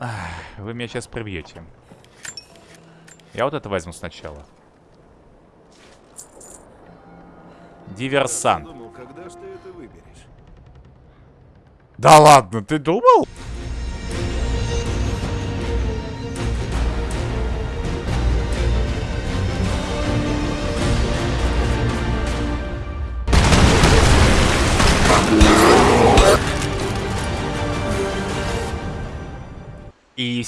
Ах, вы меня сейчас прибьете. Я вот это возьму сначала. Диверсант. Думал? Да ладно, ты думал?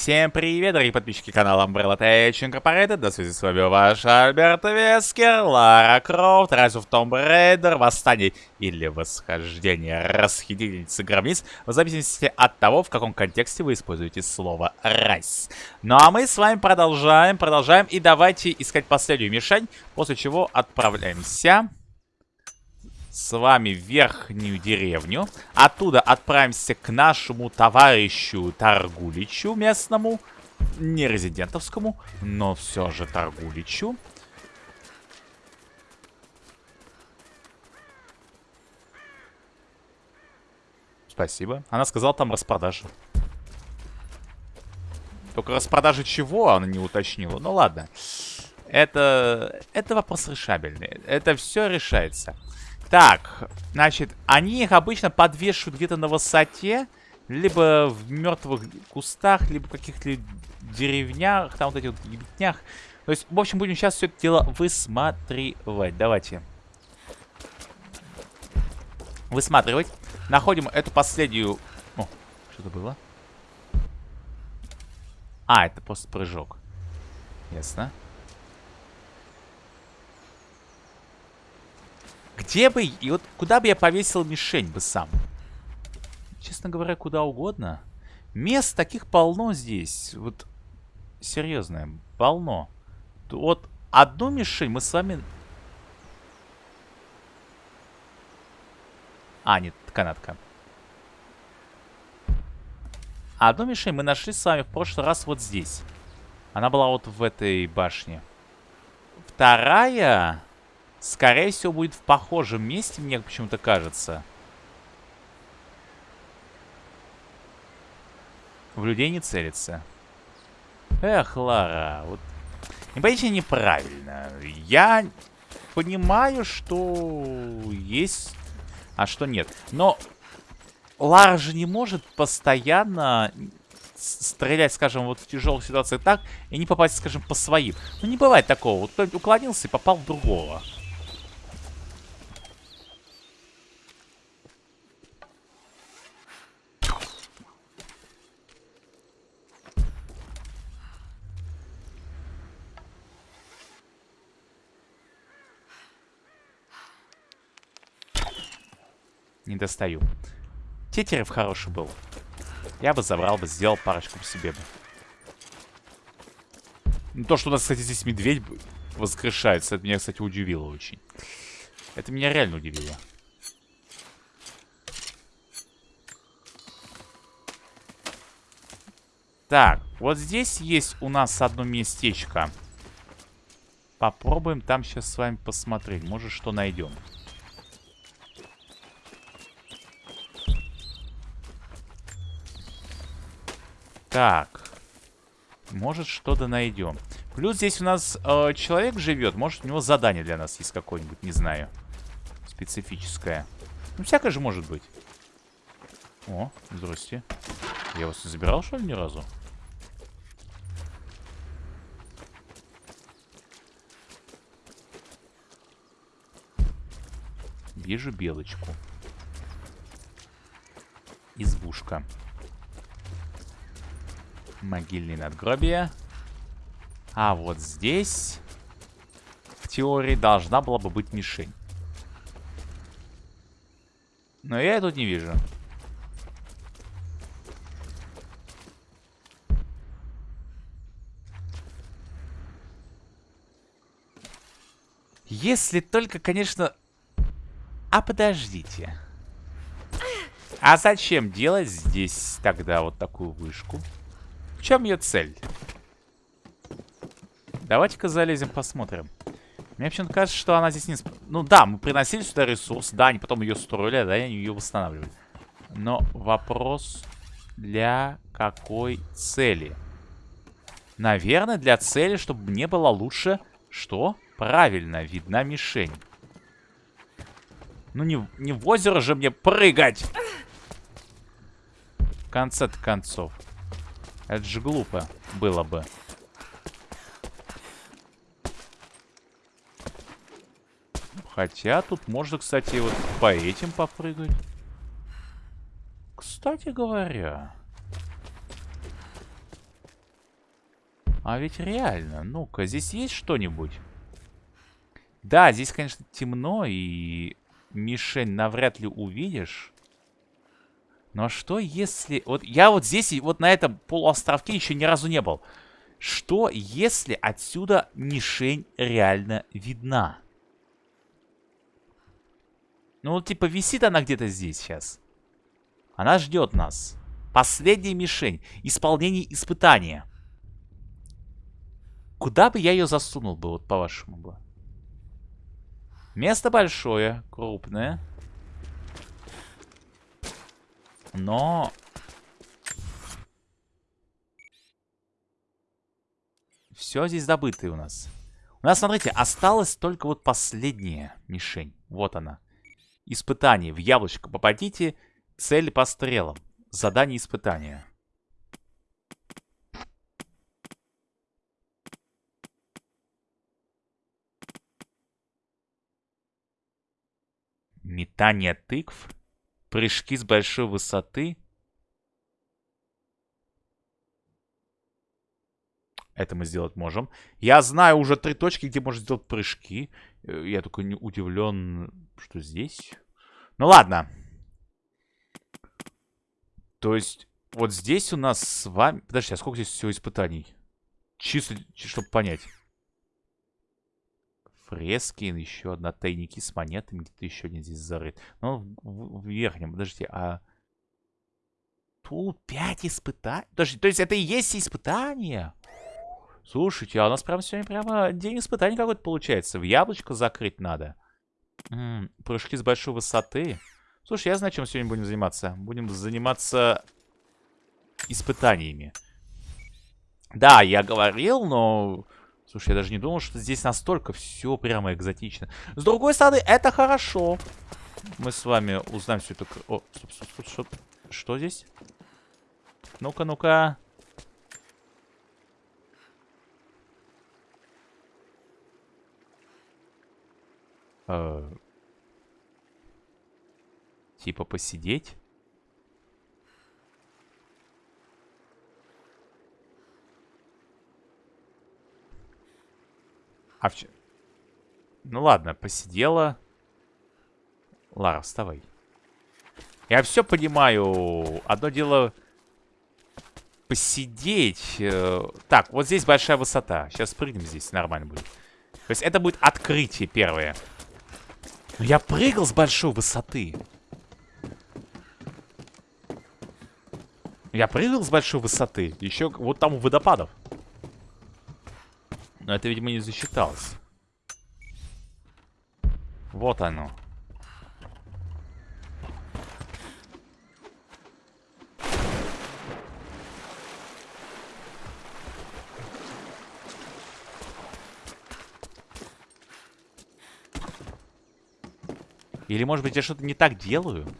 Всем привет, дорогие подписчики канала Umbrella Tech Incorporated. До связи с вами ваш Альберт Вескер, Лара Крофт, Rise of Tomb Raider, Восстание или Восхождение Расхитительницы Гробниц, в зависимости от того, в каком контексте вы используете слово Rise. Ну а мы с вами продолжаем, продолжаем, и давайте искать последнюю мишень, после чего отправляемся с вами в верхнюю деревню. Оттуда отправимся к нашему товарищу Торгуличу местному. Не резидентовскому, но все же Торгуличу. Спасибо. Она сказала, там распродажа. Только распродажа чего она не уточнила. Ну ладно. Это, это вопрос решабельный. Это все решается. Так, значит, они их обычно подвешивают где-то на высоте, либо в мертвых кустах, либо в каких-то деревнях, там вот этих вот ебетнях. То есть, в общем, будем сейчас все это дело высматривать. Давайте. Высматривать. Находим эту последнюю... О, что-то было. А, это просто прыжок. Ясно. Где бы... И вот куда бы я повесил мишень бы сам? Честно говоря, куда угодно. Мест таких полно здесь. Вот, серьезно, полно. Вот одну мишень мы с вами... А, нет, канатка. Одну мишень мы нашли с вами в прошлый раз вот здесь. Она была вот в этой башне. Вторая... Скорее всего, будет в похожем месте, мне почему-то кажется. В людей не целится. Эх, Лара, вот... Непонятно неправильно. Я понимаю, что есть, а что нет. Но Лара же не может постоянно стрелять, скажем, вот в тяжелых ситуациях так, и не попасть, скажем, по своим. Ну, не бывает такого. Вот кто-нибудь уклонился и попал в другого. Достаю. Тетерев хороший был. Я бы забрал бы, сделал парочку по себе бы. Ну, то, что у нас, кстати, здесь медведь воскрешается, это меня, кстати, удивило очень. Это меня реально удивило. Так, вот здесь есть у нас одно местечко. Попробуем там сейчас с вами посмотреть. Может, что найдем. Так. Может, что-то найдем. Плюс здесь у нас э, человек живет. Может, у него задание для нас есть какое-нибудь, не знаю. Специфическое. Ну, всякое же может быть. О, здрасте. Я вас не забирал, что ли, ни разу? Вижу белочку. Избушка. Могильные надгробия. А вот здесь, в теории, должна была бы быть мишень. Но я тут не вижу. Если только, конечно... А подождите. А зачем делать здесь тогда вот такую вышку? Чем ее цель? Давайте-ка залезем, посмотрим. Мне почему-то кажется, что она здесь не... Ну да, мы приносили сюда ресурс, да, они потом ее строили, да, они ее восстанавливали. Но вопрос для какой цели? Наверное, для цели, чтобы мне было лучше... Что? Правильно, видна мишень. Ну, не, не в озеро же мне прыгать! В конце концов. Это же глупо было бы. Хотя тут можно, кстати, вот по этим попрыгать. Кстати говоря... А ведь реально, ну-ка, здесь есть что-нибудь? Да, здесь, конечно, темно, и мишень навряд ли увидишь. Но что если... Вот я вот здесь, вот на этом полуостровке еще ни разу не был. Что если отсюда мишень реально видна? Ну, типа висит она где-то здесь сейчас. Она ждет нас. Последняя мишень. Исполнение испытания. Куда бы я ее засунул бы, вот по-вашему бы? Место большое, крупное. Но... Все здесь добытое у нас. У нас, смотрите, осталась только вот последняя мишень. Вот она. Испытание. В яблочко попадите. Цель по стрелам. Задание испытания. Метание тыкв. Прыжки с большой высоты. Это мы сделать можем. Я знаю уже три точки, где можно сделать прыжки. Э, я только не удивлен, что здесь. Ну ладно. То есть, вот здесь у нас с вами... Подожди, а сколько здесь всего испытаний? Чисто, чтобы понять. Фрески, еще одна тайники с монетами, где-то еще один здесь зарыт. Ну, в, в верхнем, подождите, а... Тут пять испытаний? Подожди, то есть это и есть испытания? Слушайте, а у нас прям сегодня прямо день испытаний какой-то получается. В яблочко закрыть надо. М -м, прыжки с большой высоты. Слушай, я знаю, чем сегодня будем заниматься. Будем заниматься испытаниями. Да, я говорил, но Слушай, я даже не думал, что здесь настолько все прямо экзотично. С другой стороны, это хорошо. Мы с вами узнаем все это... О, стоп, стоп, стоп, стоп. Что здесь? Ну-ка, ну-ка. Э типа посидеть? А в... Ну ладно, посидела. Лара, вставай. Я все понимаю. Одно дело посидеть. Э, так, вот здесь большая высота. Сейчас прыгнем здесь, нормально будет. То есть это будет открытие первое. Но я прыгал с большой высоты. Я прыгал с большой высоты. Еще вот там у водопадов. Но это, видимо, не засчиталось. Вот оно. Или, может быть, я что-то не так делаю?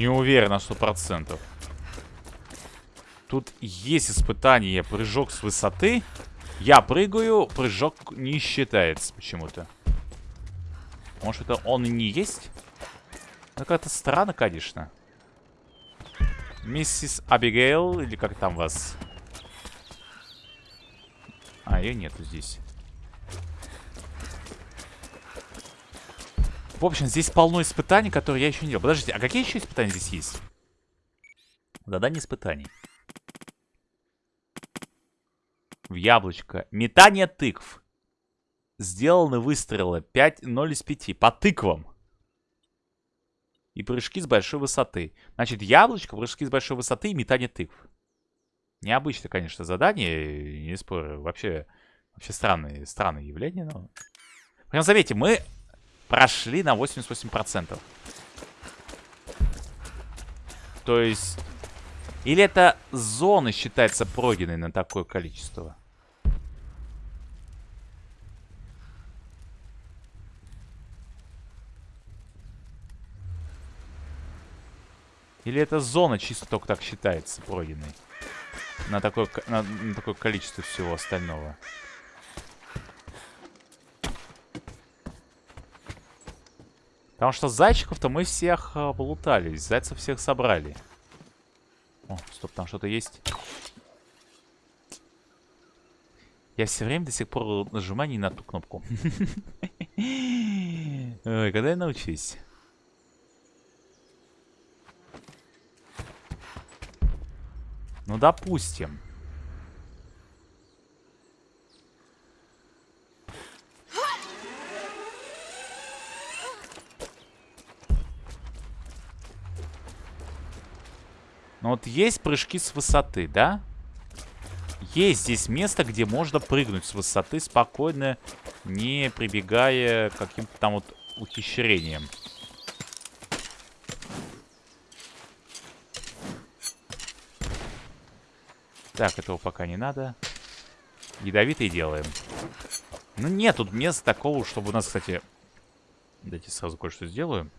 Не уверен на сто процентов. Тут есть испытание прыжок с высоты. Я прыгаю, прыжок не считается почему-то. Может, это он и не есть? Ну, как-то странно, конечно. Миссис Абигейл, или как там вас? А, ее нету здесь. В общем, здесь полно испытаний, которые я еще не делал. Подождите, а какие еще испытания здесь есть? Задание испытаний. В яблочко. Метание тыкв. сделаны выстрелы 5, 0 из 5 по тыквам. И прыжки с большой высоты. Значит, яблочко, прыжки с большой высоты и метание тыкв. Необычное, конечно, задание, не спорю. Вообще, вообще странные, странные явления, но... Прям заметьте, мы прошли на 88%. То есть... Или это зона считается пройденной на такое количество? Или это зона чисто только так считается пройденной? На такое, на, на такое количество всего остального. Потому что зайчиков-то мы всех э, полутались. Зайцев всех собрали. О, стоп, там что-то есть. Я все время до сих пор нажимаю не на ту кнопку. Ой, когда я научусь? Ну, допустим. Ну вот есть прыжки с высоты, да? Есть здесь место, где можно прыгнуть с высоты спокойно, не прибегая к каким-то там вот ухищрениям. Так, этого пока не надо. Ядовитый делаем. Ну нет тут места такого, чтобы у нас, кстати... Дайте сразу кое-что сделаю.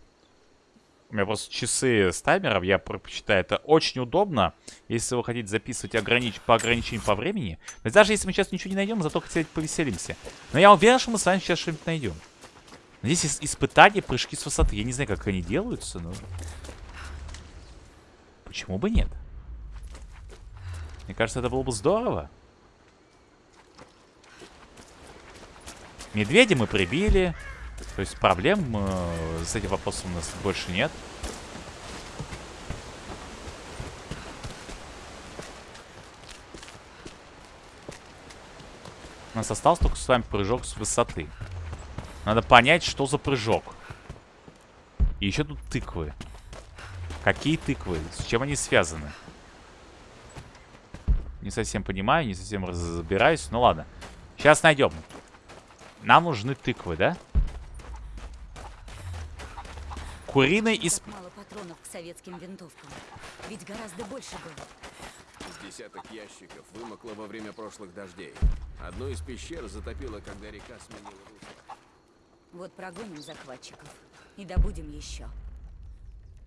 У меня просто часы с таймером, я предпочитаю. Это очень удобно, если вы хотите записывать огранич... по ограничению по времени. Есть даже если мы сейчас ничего не найдем, зато хотя повеселимся. Но я уверен, что мы с вами сейчас что-нибудь найдем. Здесь испытания, прыжки с высоты. Я не знаю, как они делаются, но... Почему бы нет? Мне кажется, это было бы здорово. Медведя мы прибили. То есть проблем э, с этим вопросом у нас больше нет. У нас остался только с вами прыжок с высоты. Надо понять, что за прыжок. И еще тут тыквы. Какие тыквы? С чем они связаны? Не совсем понимаю, не совсем разбираюсь. Ну ладно. Сейчас найдем. Нам нужны тыквы, да? Куриный из... Мало патронов к советским винтовкам. Ведь гораздо больше было. С десяток ящиков вымокло во время прошлых дождей. Одну из пещер затопило, когда река сменила русло. Вот прогоним захватчиков. И добудем еще.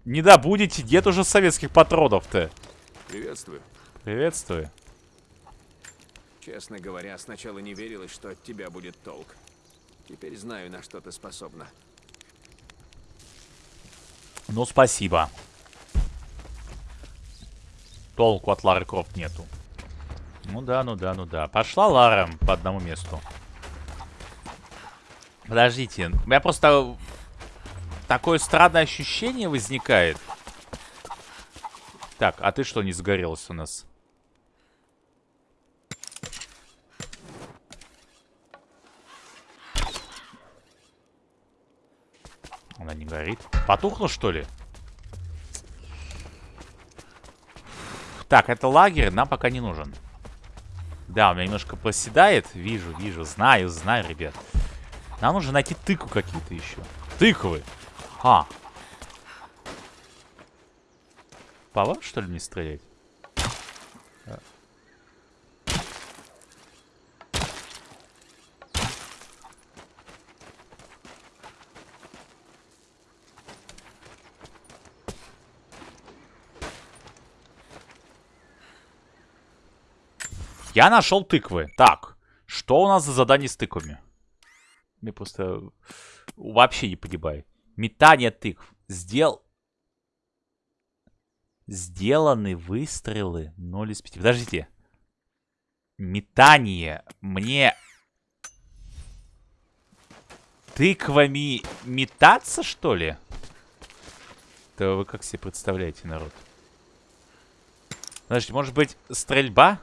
Не добудете, нет уже советских патронов-то. Приветствую. Приветствую. Честно говоря, сначала не верилось, что от тебя будет толк. Теперь знаю, на что ты способна. Ну, спасибо. Толку от Лары Крофт нету. Ну да, ну да, ну да. Пошла Лара по одному месту. Подождите. У меня просто такое странное ощущение возникает. Так, а ты что не загорелась у нас? Она не горит. Потухла, что ли? Так, это лагерь нам пока не нужен. Да, у меня немножко проседает. Вижу, вижу. Знаю, знаю, ребят. Нам нужно найти тыку какие-то еще. Тыквы. А. По вам, что ли, не стрелять? Я нашел тыквы. Так, что у нас за задание с тыквами? Мне просто вообще не погибай. Метание тыкв. Сделал... Сделаны выстрелы 0 из 5. Подождите. Метание. Мне... Тыквами метаться, что ли? Да вы как себе представляете, народ? Подождите, может быть, стрельба?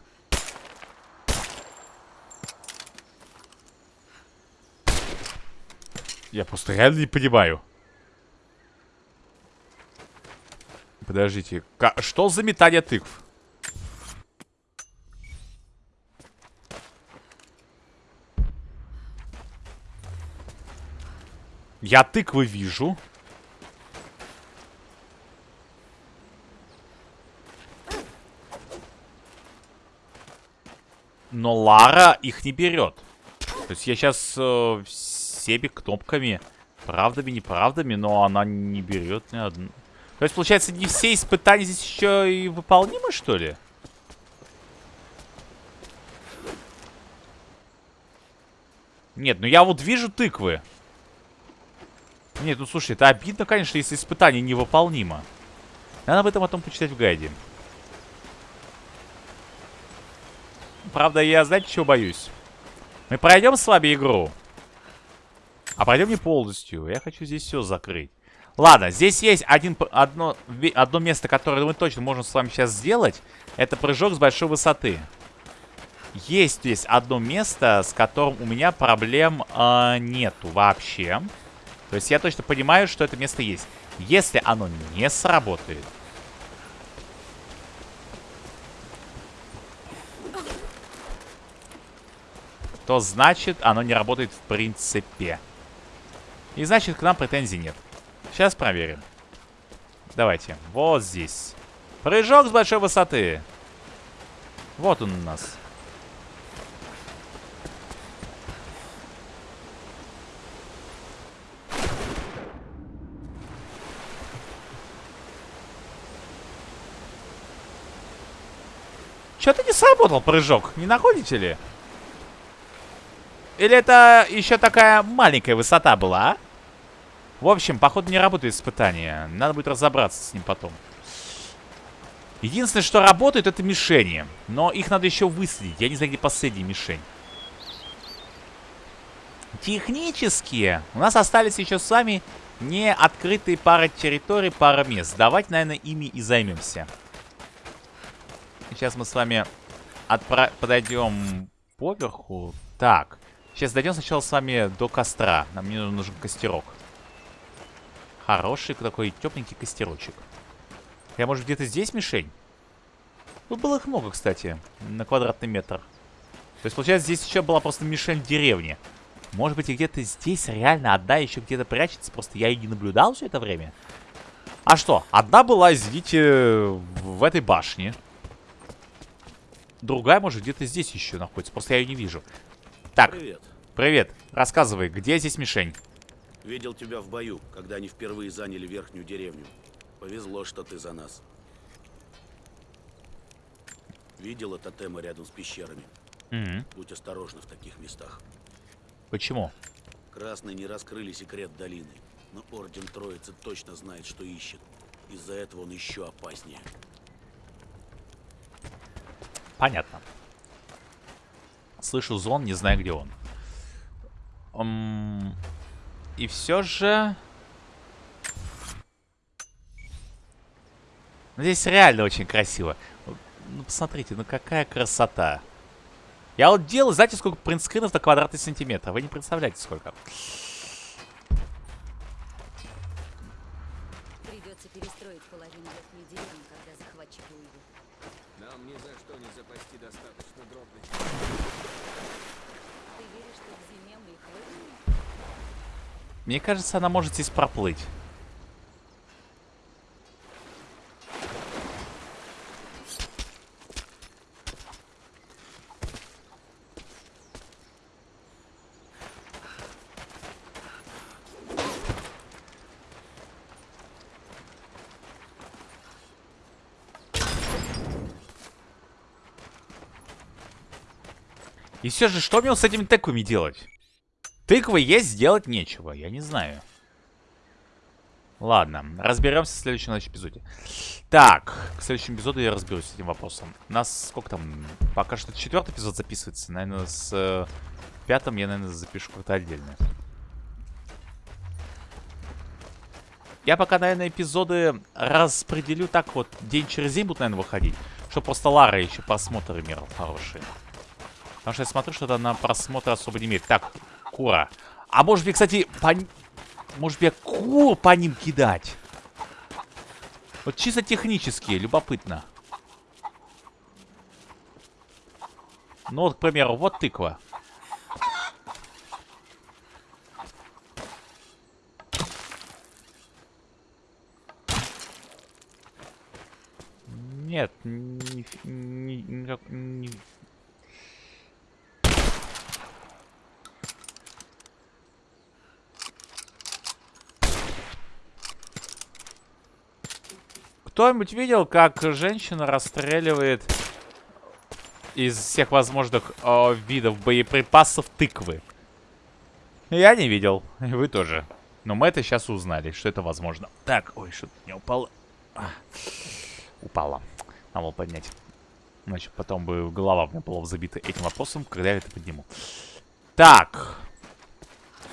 Я просто реально не понимаю. Подождите. Что за метание тыкв? Я тыквы вижу. Но Лара их не берет. То есть я сейчас э, всеми кнопками, правдами, неправдами, но она не берет ни одну. То есть, получается, не все испытания здесь еще и выполнимы, что ли? Нет, ну я вот вижу тыквы. Нет, ну слушай, это обидно, конечно, если испытание невыполнимо. Надо об этом потом почитать в гайде. Правда, я, знаете, чего боюсь? Мы пройдем с вами игру. А пройдем не полностью. Я хочу здесь все закрыть. Ладно, здесь есть один, одно, одно место, которое мы точно можем с вами сейчас сделать. Это прыжок с большой высоты. Есть здесь одно место, с которым у меня проблем э, нету вообще. То есть я точно понимаю, что это место есть. Если оно не сработает... То значит, оно не работает в принципе. И значит, к нам претензий нет. Сейчас проверим. Давайте. Вот здесь. Прыжок с большой высоты. Вот он у нас. Что-то не сработал прыжок, не находите ли? Или это еще такая маленькая высота была, а? В общем, походу не работает испытание. Надо будет разобраться с ним потом. Единственное, что работает, это мишени. Но их надо еще выследить. Я не знаю, где последняя мишень. Технически у нас остались еще с вами не открытые пара территорий, пара мест. Давайте, наверное, ими и займемся. Сейчас мы с вами отпра подойдем поверху. Так, сейчас дойдем сначала с вами до костра. Нам мне нужен костерок. Хороший такой тепленький костерочек. Я, может, где-то здесь мишень? Тут было их много, кстати, на квадратный метр. То есть, получается, здесь еще была просто мишень в деревне. Может быть, и где-то здесь реально одна еще где-то прячется, просто я и не наблюдал все это время. А что? Одна была, извините, в этой башне. Другая, может, где-то здесь еще находится, просто я ее не вижу. Так, Привет. Привет. Рассказывай, где здесь мишень? Видел тебя в бою, когда они впервые заняли верхнюю деревню. Повезло, что ты за нас. Видела тотемы рядом с пещерами. Мгм. Будь осторожна в таких местах. Почему? Красные не раскрыли секрет долины, но Орден Троицы точно знает, что ищет. Из-за этого он еще опаснее. Понятно. Слышу звон, не знаю, где он. И все же... Здесь реально очень красиво. Ну, посмотрите, ну какая красота. Я вот делаю, знаете, сколько принтскринов на квадратный сантиметр? Вы не представляете, сколько. Придется перестроить половину верхней деревни, когда захватчики уйдут. Нам ни за что не запасти достаточно дробных. Ты веришь, что к зиме мы их выгоним? Мне кажется, она может здесь проплыть. И все же, что мне с этими тыквами делать? Тыквы есть, сделать нечего. Я не знаю. Ладно, разберемся в следующем эпизоде. Так, к следующему эпизоду я разберусь с этим вопросом. У нас сколько там? Пока что четвертый эпизод записывается. Наверное, с э, пятым я, наверное, запишу как-то отдельно. Я пока, наверное, эпизоды распределю так вот. День через день будут, наверное, выходить. Чтобы просто Лара еще просмотр имела хорошие. Потому что я смотрю, что-то на просмотр особо не имеет. Так, Кура. А может быть, кстати, пон- Может, мне кур по ним кидать? Вот чисто технически, любопытно. Ну вот, к примеру, вот тыква. Нет, не, не, никак- не- Кто-нибудь видел, как женщина расстреливает из всех возможных э, видов боеприпасов тыквы? Я не видел, и вы тоже. Но мы это сейчас узнали, что это возможно. Так, ой, что-то не упало. А, упало. Надо было поднять. Значит, потом бы голова у меня была забита этим вопросом, когда я это подниму. Так.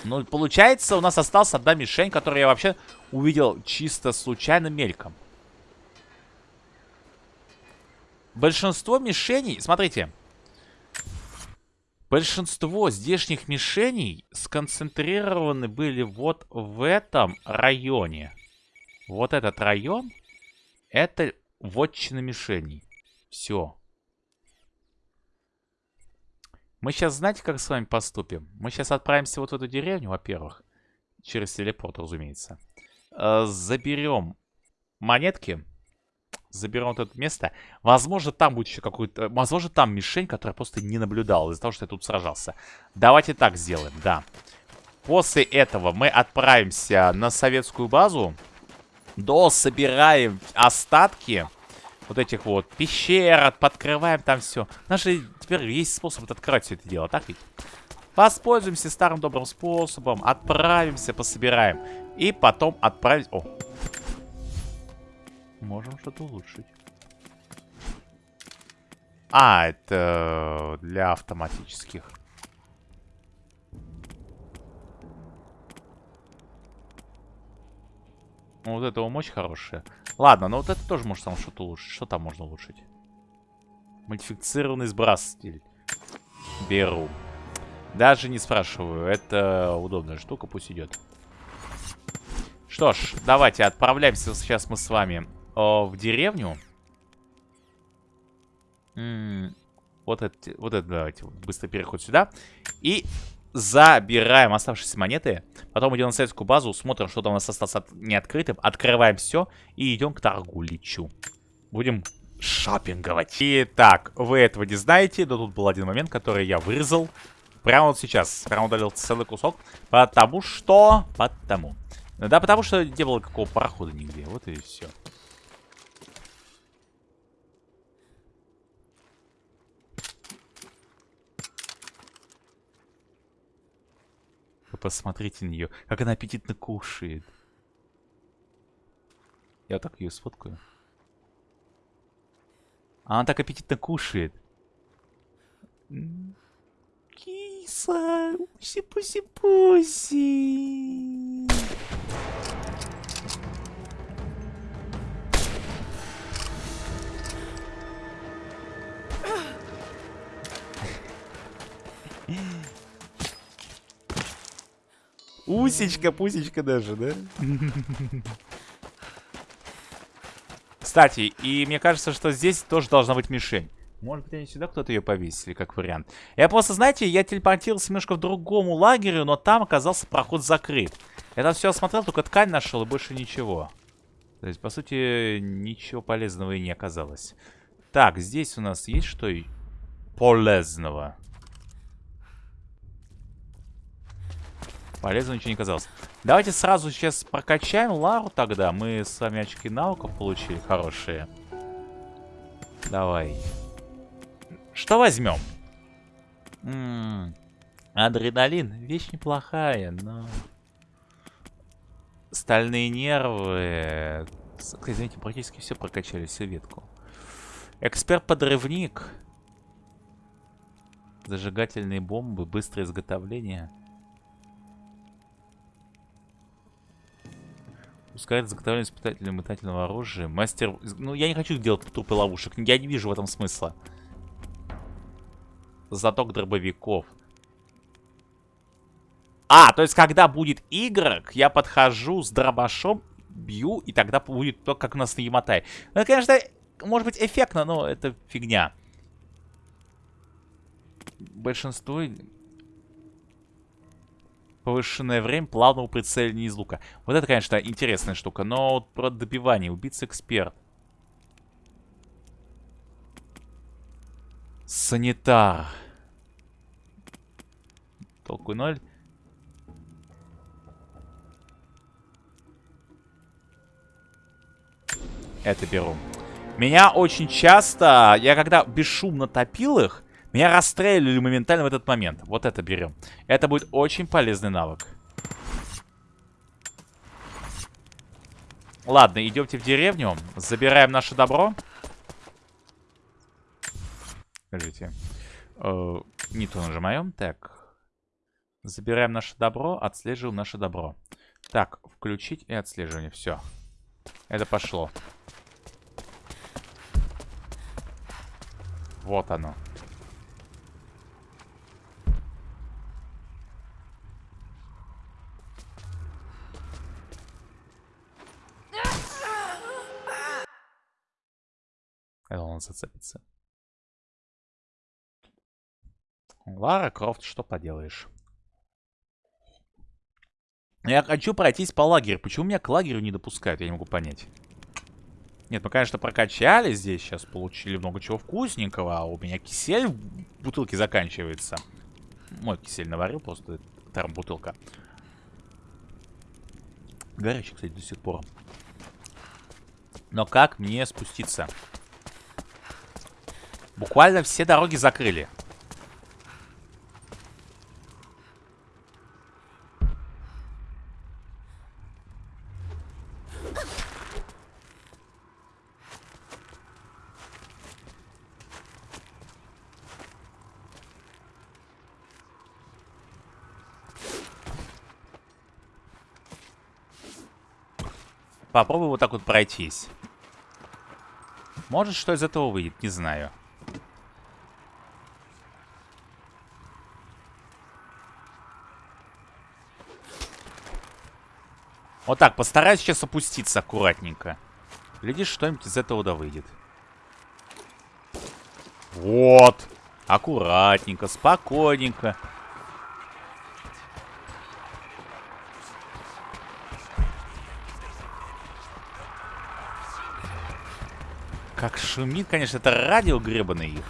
Ну, получается, у нас осталась одна мишень, которую я вообще увидел чисто случайно мельком. Большинство мишеней... Смотрите. Большинство здешних мишеней сконцентрированы были вот в этом районе. Вот этот район, это вотчина мишеней. Все. Мы сейчас, знаете, как с вами поступим? Мы сейчас отправимся вот в эту деревню, во-первых. Через телепорт, разумеется. Э, заберем монетки. Заберем вот это место. Возможно, там будет еще какой-то... Возможно, там мишень, которая просто не наблюдала из-за того, что я тут сражался. Давайте так сделаем, да. После этого мы отправимся на советскую базу. Дособираем остатки вот этих вот пещер, подкрываем там все. Же теперь есть способ открывать все это дело, так ведь? Воспользуемся старым добрым способом, отправимся, пособираем. И потом отправить... О, Можем что-то улучшить. А, это для автоматических. Ну, вот это мощь хорошая. Ладно, но вот это тоже может там что-то улучшить. Что там можно улучшить? Модифицированный сбрасыватель. Беру. Даже не спрашиваю. Это удобная штука, пусть идет. Что ж, давайте отправляемся сейчас мы с вами в деревню. М -м вот это, вот это давайте, быстро переход сюда. И забираем оставшиеся монеты. Потом идем на советскую базу, смотрим, что там у нас осталось от... неоткрытым. Открываем все и идем к торгуличу. Будем шопинговать. Итак, вы этого не знаете, но тут был один момент, который я вырезал. Прямо вот сейчас. Прямо удалил целый кусок. Потому что... Потому. Да, потому что не было какого парохода нигде. Вот и все. Вы посмотрите на нее, как она аппетитно кушает. Я так ее сфоткаю. Она так аппетитно кушает. Киса, пуси-пуси-пуси. Усечка, пусечка даже, да? Кстати, и мне кажется, что здесь тоже должна быть мишень. Может быть, они сюда кто-то ее повесили, как вариант. Я просто, знаете, я телепортировался немножко в другому лагерю, но там оказался проход закрыт. Я там все осмотрел, только ткань нашел и больше ничего. То есть, по сути, ничего полезного и не оказалось. Так, здесь у нас есть что полезного? Полезно ничего не казалось. Давайте сразу сейчас прокачаем Лару тогда. Мы с вами очки навыков получили хорошие. Давай. Что возьмем? М -м -м. Адреналин. Вещь неплохая, но... Стальные нервы. Извините, практически все прокачали, всю ветку. Эксперт-подрывник. Зажигательные бомбы, быстрое изготовление. Ускоряет заготовление испытателя метательного оружия. Мастер... Ну, я не хочу делать трупы ловушек. Я не вижу в этом смысла. Заток дробовиков. А, то есть, когда будет игрок, я подхожу с дробашом, бью, и тогда будет то, как у нас на Яматай. Ну, конечно, может быть эффектно, но это фигня. Большинство... Повышенное время плавного прицеливания из лука. Вот это, конечно, интересная штука. Но вот про добивание. Убийца-эксперт. Санитар. Толку ноль. Это беру. Меня очень часто, я когда бесшумно топил их, меня расстреливали моментально в этот момент. Вот это берем. Это будет очень полезный навык. Ладно, идемте в деревню. Забираем наше добро. Подождите. Э, не то нажимаем. Так. Забираем наше добро, отслеживаем наше добро. Так, включить и отслеживание. Все. Это пошло. Вот оно. Это он зацепится. Лара Крофт, что поделаешь. Я хочу пройтись по лагерю. Почему меня к лагерю не допускают? Я не могу понять. Нет, мы, конечно, прокачали здесь. Сейчас получили много чего вкусненького. А у меня кисель в бутылке заканчивается. Мой кисель наварил просто. Вторая бутылка. Горячий, кстати, до сих пор. Но как мне спуститься? Буквально все дороги закрыли. Попробую вот так вот пройтись. Может, что из этого выйдет, не знаю. Вот так, постараюсь сейчас опуститься аккуратненько. Глядишь, что-нибудь из этого да выйдет. Вот. Аккуратненько, спокойненько. Как шумит, конечно, это радио гребаное их.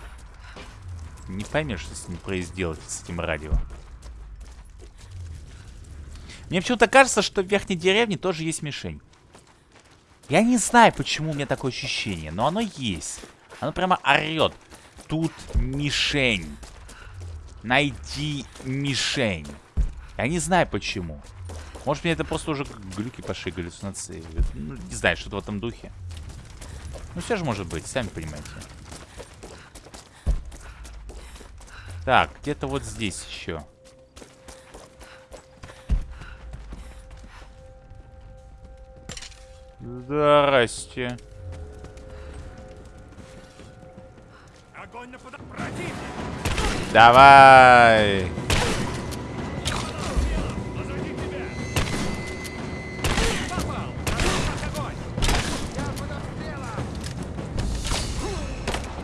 Не поймешь, что с ним произделать, с этим радио. Мне почему-то кажется, что в верхней деревне тоже есть мишень. Я не знаю, почему у меня такое ощущение, но оно есть. Оно прямо орет. Тут мишень. Найди мишень. Я не знаю, почему. Может, мне это просто уже глюки пошли, галлюцинации. Ну, не знаю, что-то в этом духе. Ну, все же может быть, сами понимаете. Так, где-то вот здесь еще. Здрасте. Давай.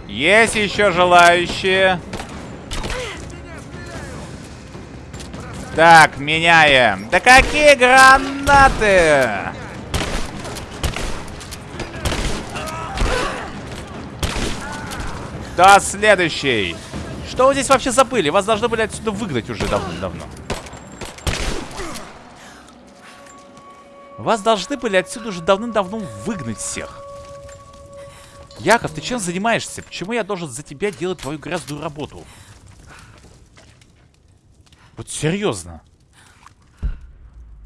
Есть еще желающие. Так, меняем. Да какие гранаты? Да, следующий. Что вы здесь вообще забыли? Вас должны были отсюда выгнать уже давно-давно. Вас должны были отсюда уже давным-давно выгнать всех. Яков, ты чем занимаешься? Почему я должен за тебя делать твою грязную работу? Вот серьезно.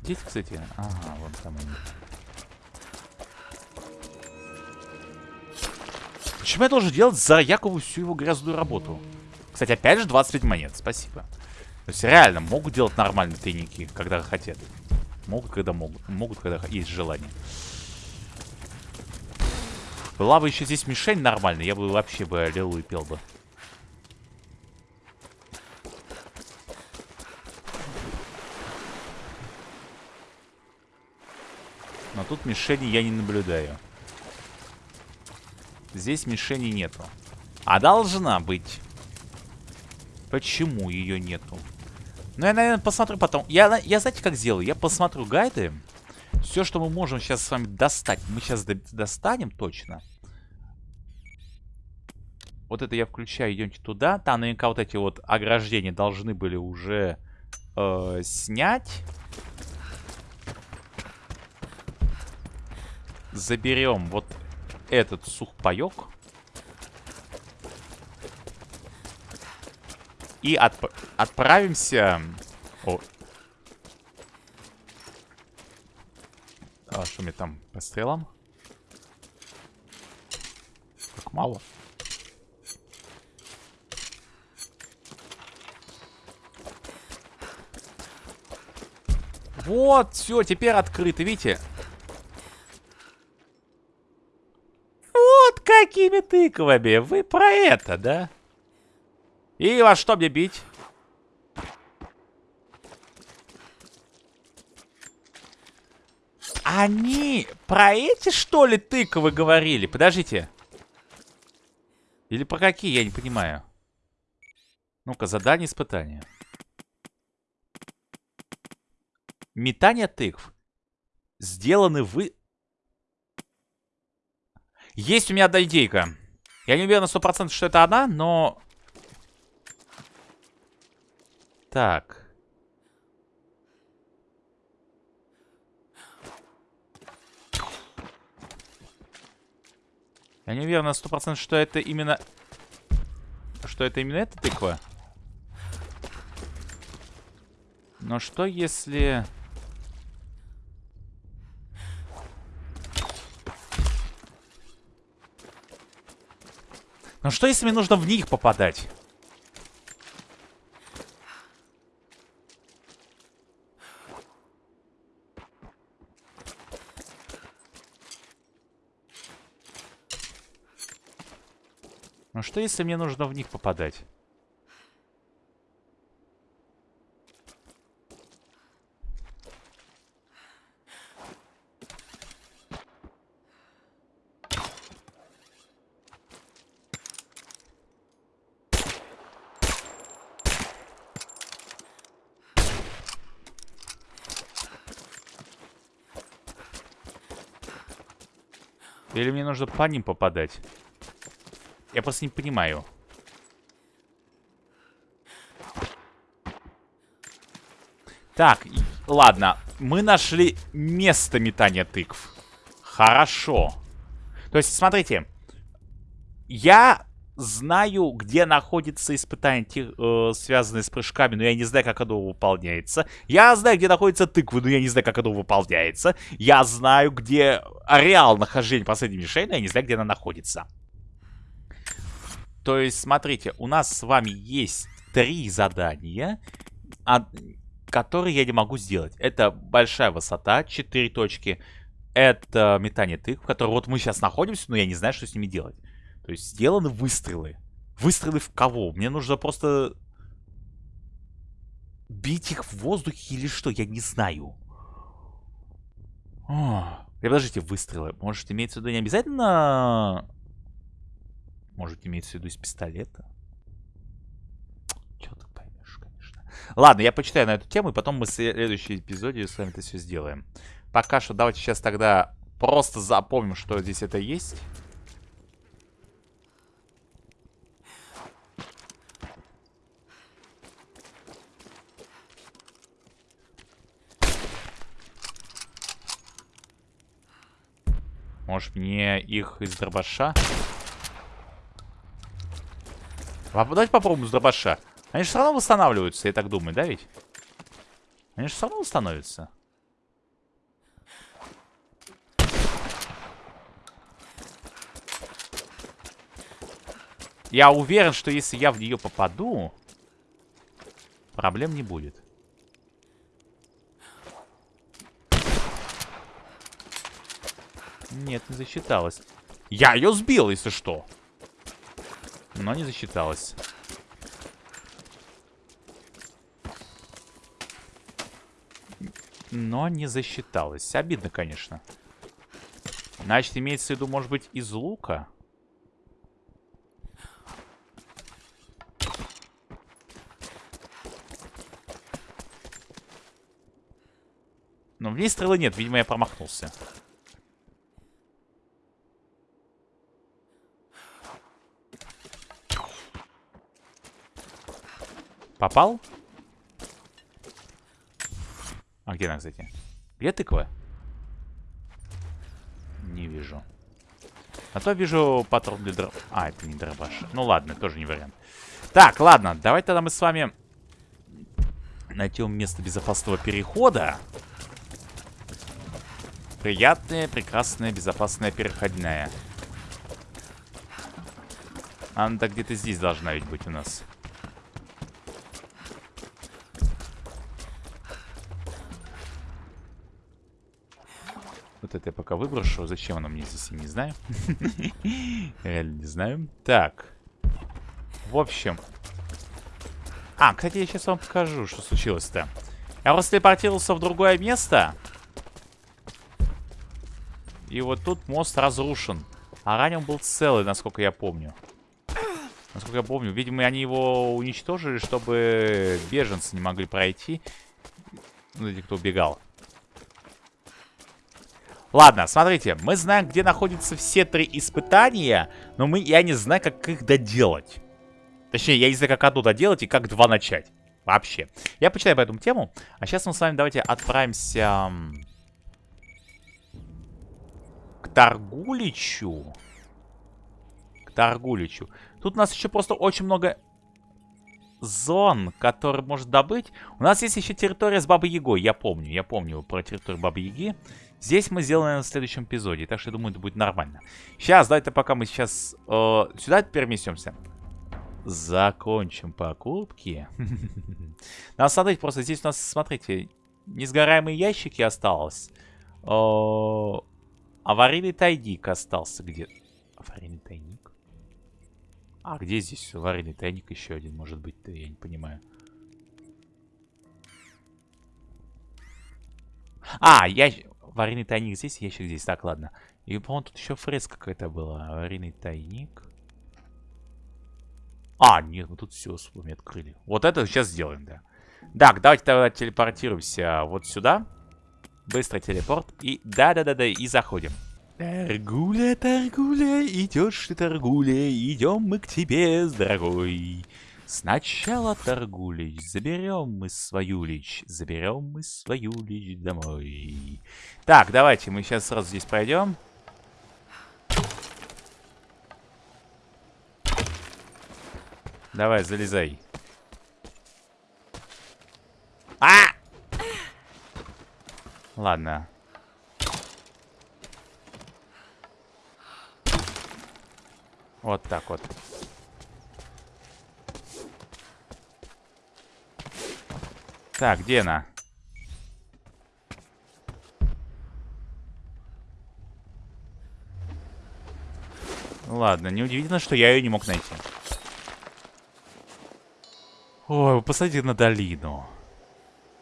Дети, кстати. Ага, вон там они. Чем я должен делать за якобы всю его грязную работу? Кстати, опять же 25 монет, спасибо. То есть реально могут делать нормальные тайники, когда хотят. Могут, когда могут. Могут, когда есть желание. Была бы еще здесь мишень нормальная, я бы вообще бы аллилуйя пел бы. Но тут мишени я не наблюдаю. Здесь мишени нету. А должна быть. Почему ее нету? Ну, я, наверное, посмотрю потом. Я, я знаете, как сделаю? Я посмотрю гайды. Все, что мы можем сейчас с вами достать, мы сейчас до достанем точно. Вот это я включаю, идемте туда. Там наверняка вот эти вот ограждения должны были уже э, снять. Заберем вот этот сухпайок. И отп отправимся... О. А что мне там по стрелам? Как мало. Вот, все, теперь открыто, видите? Вот какими тыквами. Вы про это, да? И во что мне бить? Они про эти, что ли, тыквы говорили? Подождите. Или про какие, я не понимаю. Ну-ка, задание испытания. Метание тыкв. Сделаны вы... Есть у меня одна идейка. Я не уверен на 100%, что это она, но... Так. Я не уверен на 100%, что это именно... Что это именно эта тыква. Но что если... Ну что, если мне нужно в них попадать? Ну что, если мне нужно в них попадать? Нужно по ним попадать? Я просто не понимаю. Так, ладно. Мы нашли место метания тыкв. Хорошо. То есть, смотрите. Я знаю, где находится испытание, э, связанное с прыжками, но я не знаю, как оно выполняется. Я знаю, где находится тыквы, но я не знаю, как оно выполняется. Я знаю, где ареал нахождения последней мишени, но я не знаю, где она находится. То есть, смотрите, у нас с вами есть три задания, которые я не могу сделать. Это большая высота, 4 точки. Это метание тыкв, в котором вот мы сейчас находимся, но я не знаю, что с ними делать. То есть сделаны выстрелы. Выстрелы в кого? Мне нужно просто бить их в воздухе или что? Я не знаю. О, подождите, выстрелы. Может, имеется в виду не обязательно... Может, имеется в виду из пистолета? Чё ты поймешь, конечно. Ладно, я почитаю на эту тему, и потом мы в следующем эпизоде с вами это все сделаем. Пока что давайте сейчас тогда просто запомним, что здесь это есть. Может мне их из дробаша? Давайте попробуем с дробаша. Они же все равно восстанавливаются, я так думаю, да ведь? Они же все равно восстановятся. Я уверен, что если я в нее попаду, проблем не будет. Нет, не засчиталось. Я ее сбил, если что. Но не засчиталось. Но не засчиталось. Обидно, конечно. Значит, имеется в виду, может быть, из лука? Но в ней стрелы нет, видимо, я промахнулся. Попал? А где она, кстати? Где тыква? Не вижу. А то вижу патрон для дров... А, это не дробаш. Ну ладно, тоже не вариант. Так, ладно, давайте тогда мы с вами найдем место безопасного перехода. Приятная, прекрасная, безопасная переходная. Она где-то здесь должна ведь быть у нас. Вот это я пока выброшу. Зачем оно мне здесь, я не знаю. Реально не знаю. Так. В общем. А, кстати, я сейчас вам покажу, что случилось-то. Я просто телепортировался в другое место. И вот тут мост разрушен. А ранее он был целый, насколько я помню. Насколько я помню. Видимо, они его уничтожили, чтобы беженцы не могли пройти. Ну, эти, кто убегал. Ладно, смотрите, мы знаем, где находятся все три испытания, но мы, я не знаю, как их доделать. Точнее, я не знаю, как одно доделать и как два начать. Вообще. Я почитаю по этому тему. А сейчас мы с вами давайте отправимся к Торгуличу. К Торгуличу. Тут у нас еще просто очень много зон, которые может добыть. У нас есть еще территория с Бабой Ягой. Я помню, я помню про территорию Бабы Яги. Здесь мы сделаем в следующем эпизоде, так что я думаю, это будет нормально. Сейчас, давайте пока мы сейчас э, сюда переместимся. Закончим покупки. Надо смотреть, просто здесь у нас, смотрите, несгораемые ящики осталось. Э, аварийный тайник остался где? Аварийный тайник? А, где здесь аварийный тайник еще один может быть? Я не понимаю. А, я... Аварийный тайник здесь, ящик здесь. Так, ладно. И, по-моему, тут еще фреска какая-то была. Аварийный тайник. А, нет, мы тут все с вами открыли. Вот это сейчас сделаем, да. Так, давайте тогда телепортируемся вот сюда. Быстро телепорт. И да-да-да-да, и заходим. Торгуля, торгуля, идешь ты, торгуля, идем мы к тебе, дорогой. Сначала торгулич, заберем мы свою лич, заберем мы свою лич домой. Так, давайте мы сейчас сразу здесь пройдем. Давай, залезай. А! Ладно. Вот так вот. Так, где она? Ладно, неудивительно, что я ее не мог найти. Ой, вы посмотрите на долину.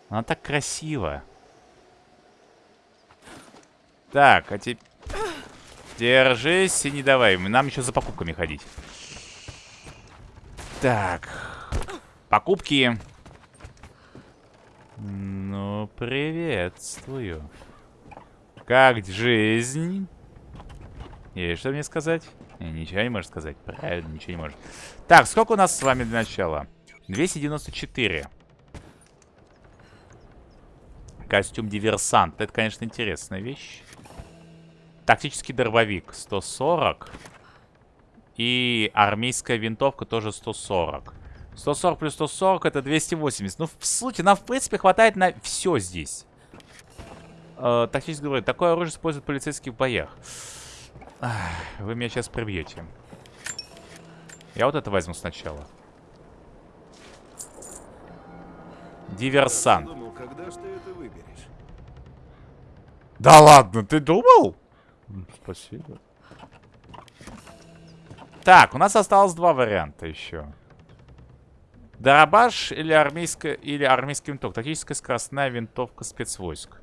Она так красива. Так, а теперь... Держись и не давай. Нам еще за покупками ходить. Так. Покупки. Ну, приветствую. Как жизнь? Есть что мне сказать? Ничего не можешь сказать. Правильно, ничего не может. Так, сколько у нас с вами для начала? 294. Костюм диверсант. Это, конечно, интересная вещь. Тактический дробовик 140. И армейская винтовка тоже 140. 140 плюс 140 это 280. Ну, в сути, нам, в принципе, хватает на все здесь. Э, тактически говорю, такое оружие используют полицейские в боях. Ах, вы меня сейчас прибьете. Я вот это возьму сначала. Диверсант. Думал? Да ладно, ты думал? Спасибо. Так, у нас осталось два варианта еще. Дарабаш или армейская или армейский винтовка. Тактическая скоростная винтовка спецвойск.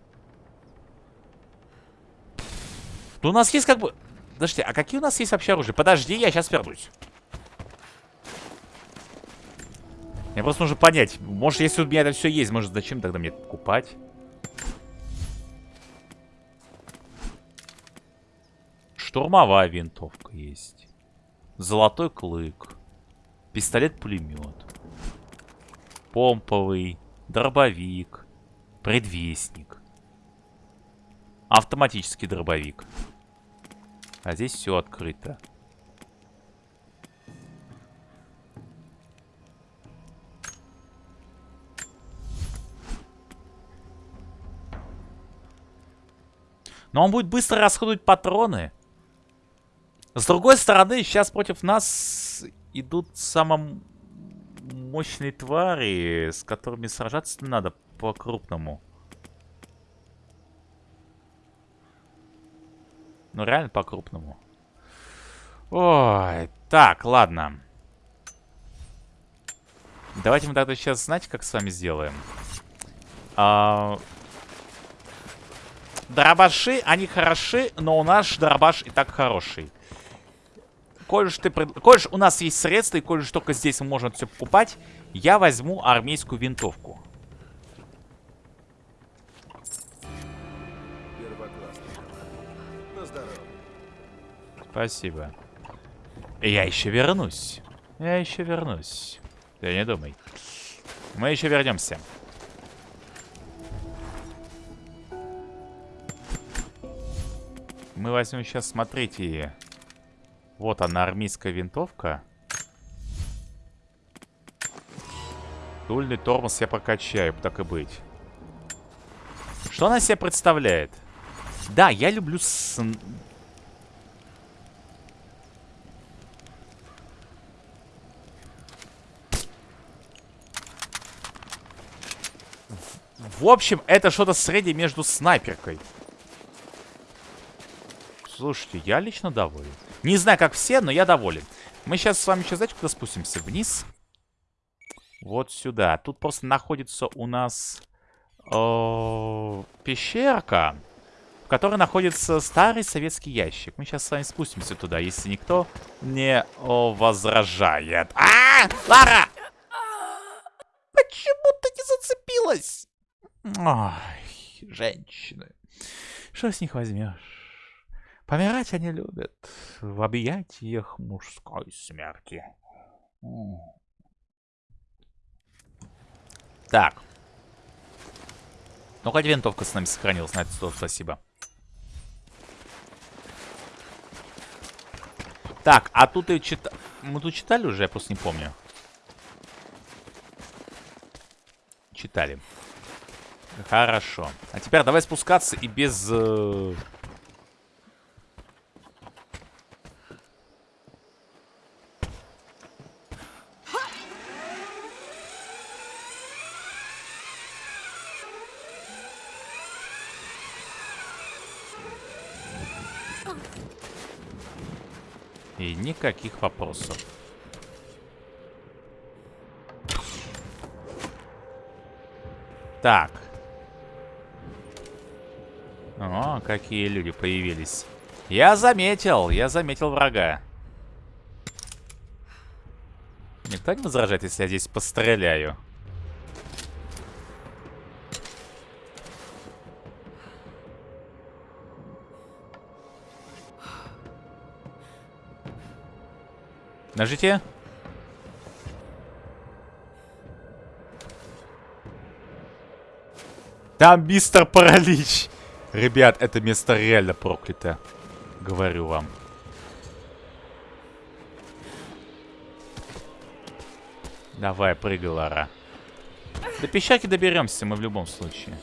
Ну, у нас есть как бы... Подожди, а какие у нас есть вообще оружия? Подожди, я сейчас вернусь. Мне просто нужно понять. Может, если у меня это все есть, может, зачем тогда мне покупать? Штурмовая винтовка есть. Золотой клык. Пистолет-пулемет. Помповый. Дробовик. Предвестник. Автоматический дробовик. А здесь все открыто. Но он будет быстро расходовать патроны. С другой стороны, сейчас против нас идут самые мощные твари, с которыми сражаться надо по-крупному. Ну, реально по-крупному. Ой, так, ладно. Давайте мы тогда сейчас, знаете, как с вами сделаем? А... Дробаши, они хороши, но у нас дробаш и так хороший. Коль ты, коль уж у нас есть средства, и коль только здесь мы можем все покупать, я возьму армейскую винтовку. Спасибо. Я еще вернусь. Я еще вернусь. Ты не думай. Мы еще вернемся. Мы возьмем сейчас, смотрите. Вот она, армейская винтовка. Дульный тормоз я прокачаю, так и быть. Что она себе представляет? Да, я люблю с... В общем, это что-то среднее между снайперкой. Слушайте, я лично доволен. Не знаю, как все, но я доволен. Мы сейчас с вами еще, знаете, куда спустимся? Вниз. Вот сюда. Тут просто находится у нас э, пещерка, в которой находится старый советский ящик. Мы сейчас с вами спустимся туда, если никто не о, возражает. А, -а, а, Лара! Почему ты не зацепилась? Ой, женщины. Что с них возьмешь? Помирать они любят в объятиях мужской смерти. Так. Ну, хоть винтовка с нами сохранилась, на это слово спасибо. Так, а тут и чита... Мы тут читали уже, я просто не помню. Читали. Хорошо. А теперь давай спускаться и без... Э... И никаких вопросов. Так. О, какие люди появились. Я заметил, я заметил врага. Никто не возражает, если я здесь постреляю? Нажите. Там мистер Паралич. Ребят, это место реально проклято. Говорю вам. Давай, прыгай, Лара. До пещерки доберемся мы в любом случае.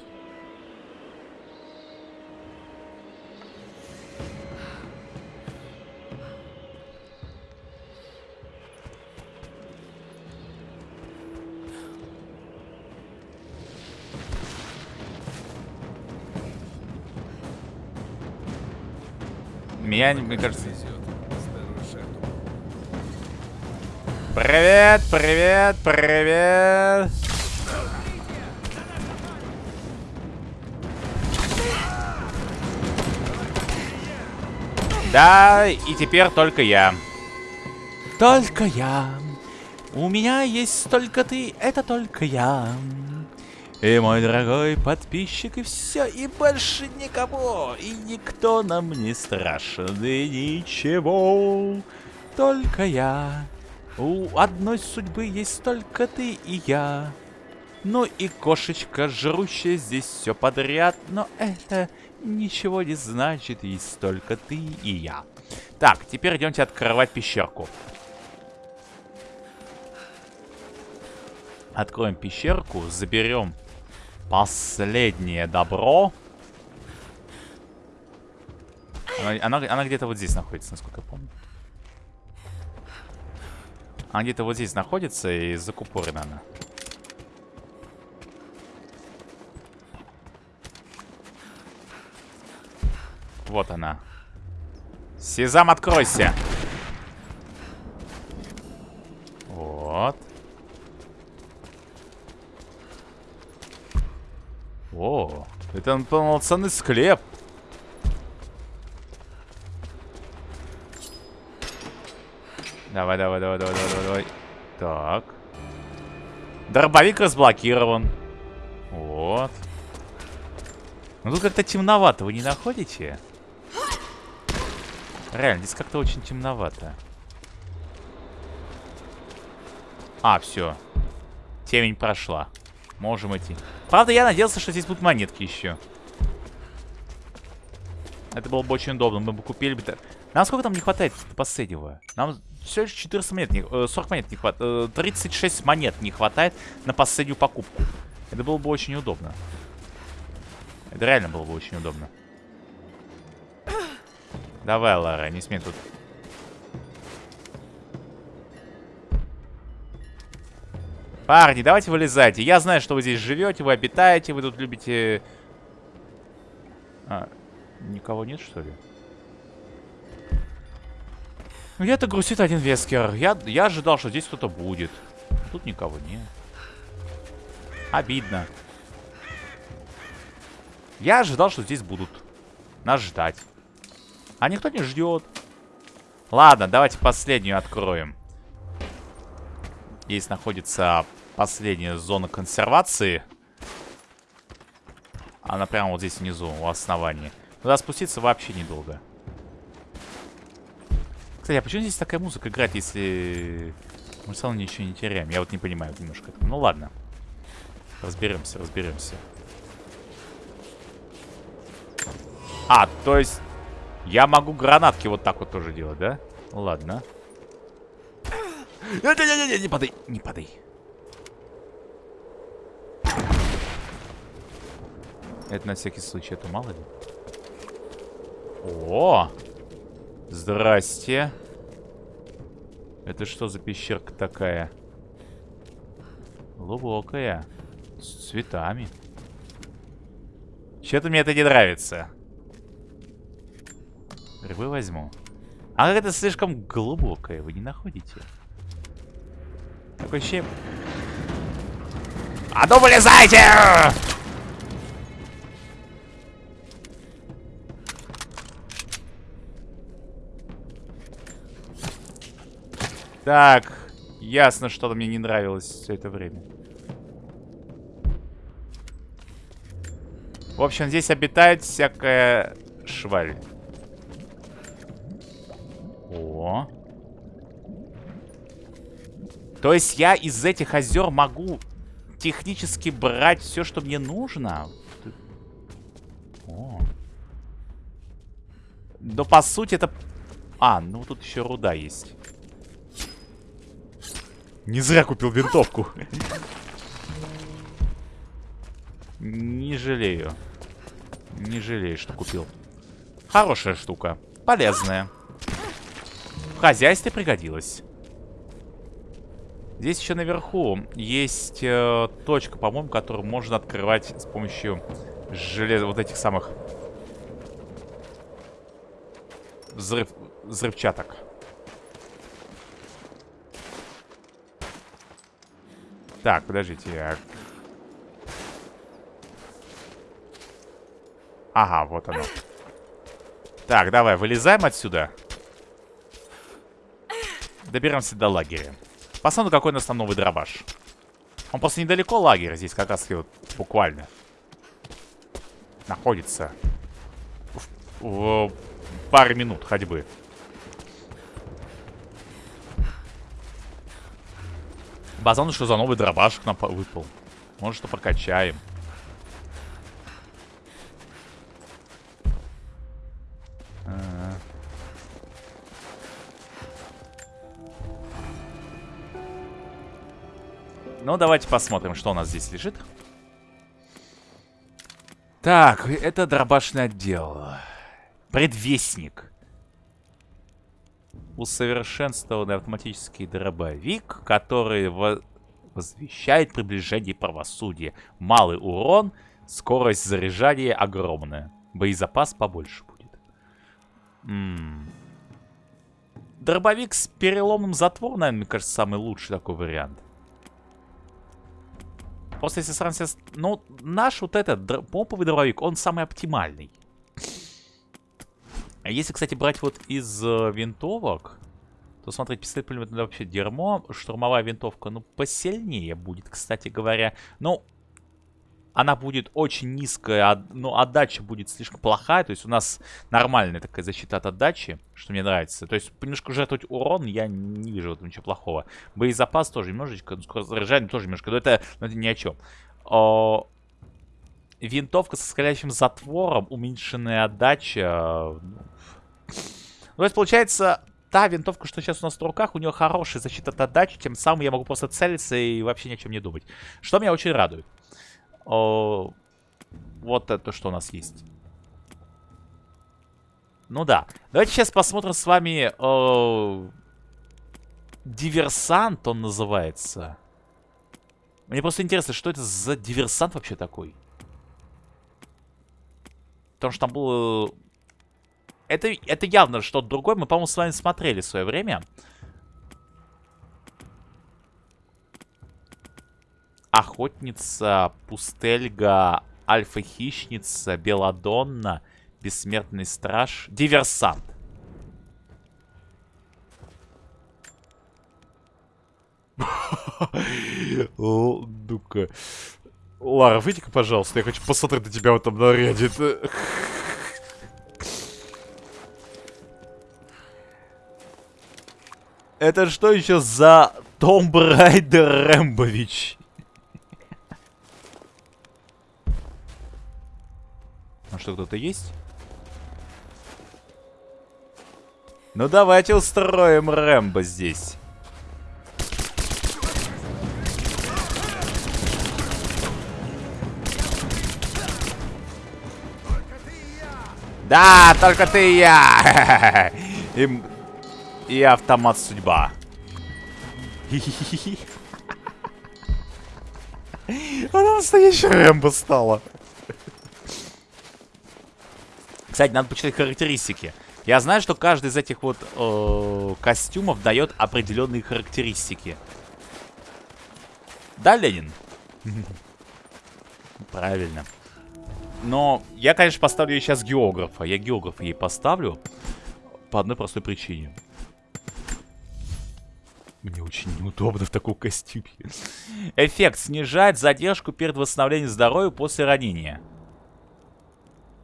Меня, мне кажется... Привет, привет, привет. Да, и теперь только я. Только я. У меня есть только ты, это только я. И мой дорогой подписчик, и все, и больше никого, и никто нам не страшен, и ничего, только я. У одной судьбы есть только ты и я. Ну и кошечка, жрущая здесь все подряд, но это ничего не значит, есть только ты и я. Так, теперь идемте открывать пещерку. Откроем пещерку, заберем последнее добро. Она, она, она где-то вот здесь находится, насколько я помню. Она где-то вот здесь находится и закупорена она. Вот она. Сезам, откройся. Вот. О, это полноценный склеп. Давай, давай, давай, давай, давай, давай. Так. Дробовик разблокирован. Вот. Ну тут как-то темновато, вы не находите? Реально, здесь как-то очень темновато. А, все. Темень прошла. Можем идти. Правда, я надеялся, что здесь будут монетки еще. Это было бы очень удобно. Мы бы купили бы... Нам сколько там не хватает последнего? Нам все еще 14 монет, не, 40 э, монет не хватает. 36 монет не хватает на последнюю покупку. Это было бы очень удобно. Это реально было бы очень удобно. Давай, Лара, не смей тут. Парни, давайте вылезайте. Я знаю, что вы здесь живете, вы обитаете, вы тут любите... А, никого нет, что ли? Ну, где-то грустит один Вескер. Я, я ожидал, что здесь кто-то будет. Тут никого нет. Обидно. Я ожидал, что здесь будут нас ждать. А никто не ждет. Ладно, давайте последнюю откроем. Здесь находится последняя зона консервации. Она прямо вот здесь внизу, у основания. Туда спуститься вообще недолго. Кстати, а почему здесь такая музыка играет, если мы все равно ничего не теряем? Я вот не понимаю немножко. Ну ладно. Разберемся, разберемся. А, то есть я могу гранатки вот так вот тоже делать, да? Ладно. Не-не-не, не падай, не падай. Это на всякий случай, это мало ли. О! Здрасте. Это что за пещерка такая? Глубокая. С цветами. Че-то мне это не нравится. Грибы возьму. А это слишком глубокое, вы не находите? Такое ощущение... А ну вылезайте! Так, ясно, что-то мне не нравилось все это время. В общем, здесь обитает всякая шваль. О. То есть я из этих озер могу технически брать все, что мне нужно? О. Но по сути это... А, ну тут еще руда есть. Не зря купил винтовку. Не жалею. Не жалею, что купил. Хорошая штука. Полезная. В хозяйстве пригодилась. Здесь еще наверху есть э, точка, по-моему, которую можно открывать с помощью железа, вот этих самых взрыв, взрывчаток. Так, подождите. Я... Ага, вот оно. Так, давай, вылезаем отсюда. Доберемся до лагеря. Посмотрим, какой у нас там новый дробаш. Он просто недалеко лагеря здесь, как раз вот буквально. Находится. В, в паре минут ходьбы. Базон, что за новый дробаш к нам выпал. Может, что прокачаем. -а. Ну, давайте посмотрим, что у нас здесь лежит. Так, это дробашный отдел. Предвестник. Усовершенствованный автоматический дробовик, который во возвещает приближение правосудия. Малый урон, скорость заряжания огромная. Боезапас побольше будет. М -м. Дробовик с переломным затвором, наверное, мне кажется, самый лучший такой вариант. Просто если сравнить Ну, наш вот этот помповый дробовик, он самый оптимальный. А если, кстати, брать вот из э, винтовок, то, смотрите, пистолет пулемет это вообще дерьмо. Штурмовая винтовка, ну, посильнее будет, кстати говоря. Ну, она будет очень низкая, но отдача будет слишком плохая. То есть у нас нормальная такая защита от отдачи, что мне нравится. То есть немножко жертвовать урон я не вижу в этом ничего плохого. Боезапас тоже немножечко, ну, скорость заряжания тоже немножко, но это, но это ни о чем. О, винтовка со скалящим затвором, уменьшенная отдача. Ну, то есть получается, та винтовка, что сейчас у нас в руках, у нее хорошая защита от отдачи, тем самым я могу просто целиться и вообще ни о чем не думать. Что меня очень радует. О, вот это что у нас есть. Ну да. Давайте сейчас посмотрим с вами... О, диверсант он называется. Мне просто интересно, что это за диверсант вообще такой? Потому что там было... Это, это явно что-то другое. Мы, по-моему, с вами смотрели в свое время. Охотница, Пустельга, Альфа-хищница, Беладонна, Бессмертный страж, Диверсант. Ну-ка. Лара, выйди-ка, пожалуйста. Я хочу посмотреть на тебя в этом наряде. Это что еще за Том Брайдер Рэмбович? А что, кто-то есть? Ну давайте устроим Рэмбо здесь. Да, только ты и я. И, и автомат судьба. Она настоящая Рэмбо стала. Кстати, надо почитать характеристики. Я знаю, что каждый из этих вот э, костюмов дает определенные характеристики. Да, Ленин? Правильно. Но я, конечно, поставлю ей сейчас географа. Я географа ей поставлю. По одной простой причине. Мне очень неудобно в таком костюме. Эффект снижает задержку перед восстановлением здоровья после ранения.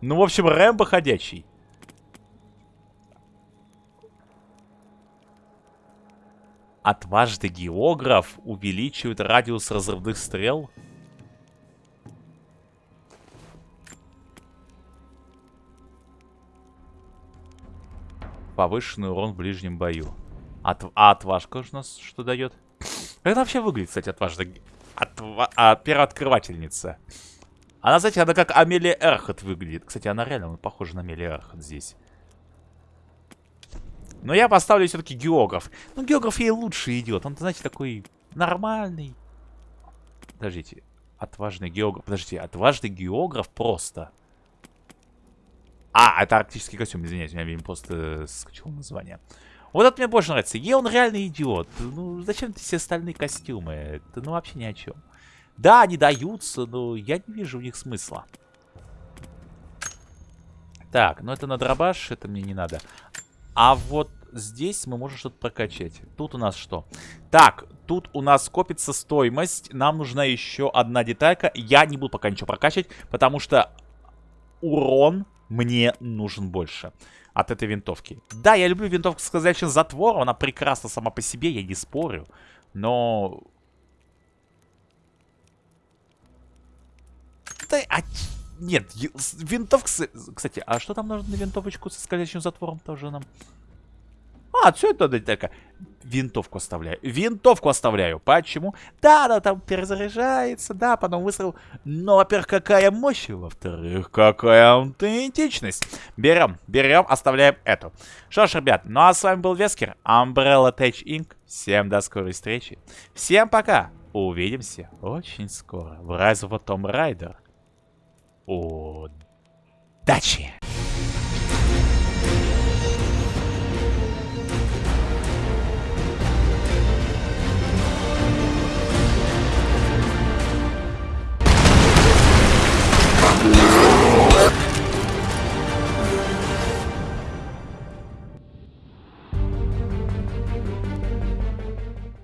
Ну, в общем, Рэмбо ходячий. Отважный географ увеличивает радиус разрывных стрел. Повышенный урон в ближнем бою. От... А отважка у нас что дает? Как это вообще выглядит, кстати, отважный... Отва... А, первооткрывательница. Она, знаете, она как Амелия Эрхот выглядит. Кстати, она реально похожа на Амелия Эрхот здесь. Но я поставлю все-таки географ. Ну, географ ей лучше идет. Он, знаете, такой нормальный. Подождите. Отважный географ. Подождите, отважный географ просто. А, это арктический костюм, извиняюсь, у меня, видимо, просто скачал название. Вот это мне больше нравится. Е, он реально идиот. Ну, зачем ты все остальные костюмы? Это, ну, вообще ни о чем. Да, они даются, но я не вижу в них смысла. Так, ну это на дробаш, это мне не надо. А вот здесь мы можем что-то прокачать. Тут у нас что? Так, тут у нас копится стоимость. Нам нужна еще одна деталька. Я не буду пока ничего прокачивать, потому что урон мне нужен больше от этой винтовки. Да, я люблю винтовку с казачьим затвором. Она прекрасна сама по себе, я не спорю. Но... Да, а... Нет, винтовка... Кстати, а что там нужно на винтовочку со скользящим затвором тоже нам? А, все это такая. Винтовку оставляю. Винтовку оставляю. Почему? Да, да, там перезаряжается, да, потом выстрел. Но, во-первых, какая мощь, во-вторых, какая аутентичность. Берем, берем, оставляем эту. Что ж, ребят, ну а с вами был Вескер, Umbrella Tech Inc. Всем до скорой встречи. Всем пока. Увидимся очень скоро в Rise of Tomb Raider. Удачи!